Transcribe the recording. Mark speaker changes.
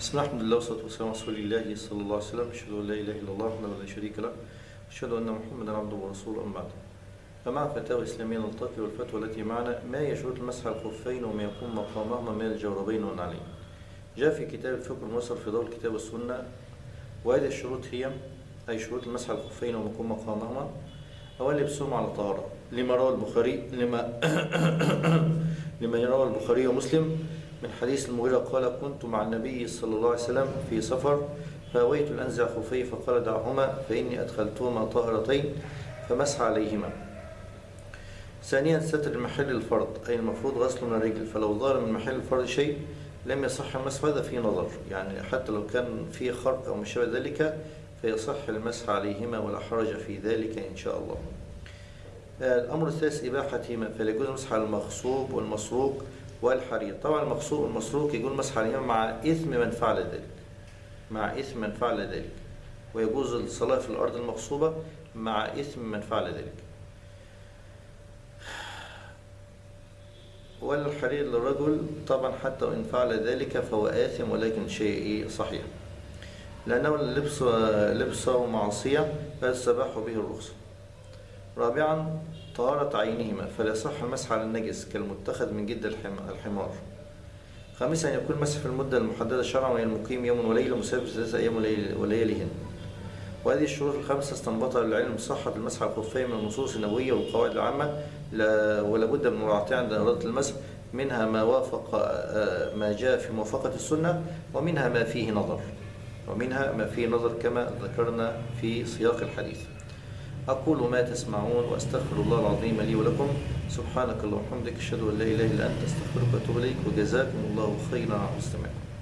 Speaker 1: بسم الله الحمد لله والصلاة والسلام على رسول الله صلى الله عليه وسلم. أشهد أن لا إله إلا الله وحده لا شريك له. أشهد أن محمدا عبده ورسوله أما بعد. فمع فتاوى إسلامية نلتقي والفتوى التي معنا ما هي شروط على الخفين وما يكون مقامهما من الجوربين والنعلين؟ جاء في كتاب الفقه الميسر في ضوء الكتاب والسنة. وهذه الشروط هي أي شروط على الخفين وما يكون مقامهما؟ أولا لبسهم على طهارة لما روى البخاري لما لما روى البخاري ومسلم من حديث المغيرة قال كنت مع النبي صلى الله عليه وسلم في سفر فأويت أن أنزع خفي فقال دعهما فإني أدخلتهما طاهرتين فمسح عليهما. ثانيا ستر محل الفرض أي المفروض غسل من الرجل. فلو ظهر من محل الفرض شيء لم يصح المسح هذا فيه نظر. يعني حتى لو كان فيه خرق أو ما شابه ذلك فيصح المسح عليهما ولا حرج في ذلك إن شاء الله. الأمر الثالث إباحتهما. فلا يجوز المسح على المغصوب والمسروق والحرير. طبعا المغصوب والمسروق يجوز المسح عليهما مع إثم من فعل ذلك. مع إثم من فعل ذلك. ويجوز الصلاة في الأرض المغصوبة مع إثم من فعل ذلك. والحرير للرجل طبعا حتى وإن فعل ذلك فهو آثم ولكن شيء صحيح. لأنه لبس لبسه معصية فيستباح به الرخصة. رابعا طهارة عينهما فلا يصح المسح على النجس كالمتخذ من جد الحمار. خامسا يكون مسح في المدة المحددة شرعا وهي المقيم يوم وليلة مسافر ثلاثة أيام ولياليهن وهذه الشروط الخمسة استنبطها العلم صحة المسح على الخفين من النصوص النبوية والقواعد العامة ولا بد من مراعاتها عند إرادة المسح منها ما وافق ما جاء في موافقة السنة ومنها ما فيه نظر. ومنها ما فيه نظر كما ذكرنا في سياق الحديث. أقول ما تسمعون وأستغفر الله العظيم لي ولكم. سبحانك اللهم وبحمدك أشهد أن لا إله إلا أنت أستغفرك وأتوب إليك وجزاكم الله خيرا. على استماعكم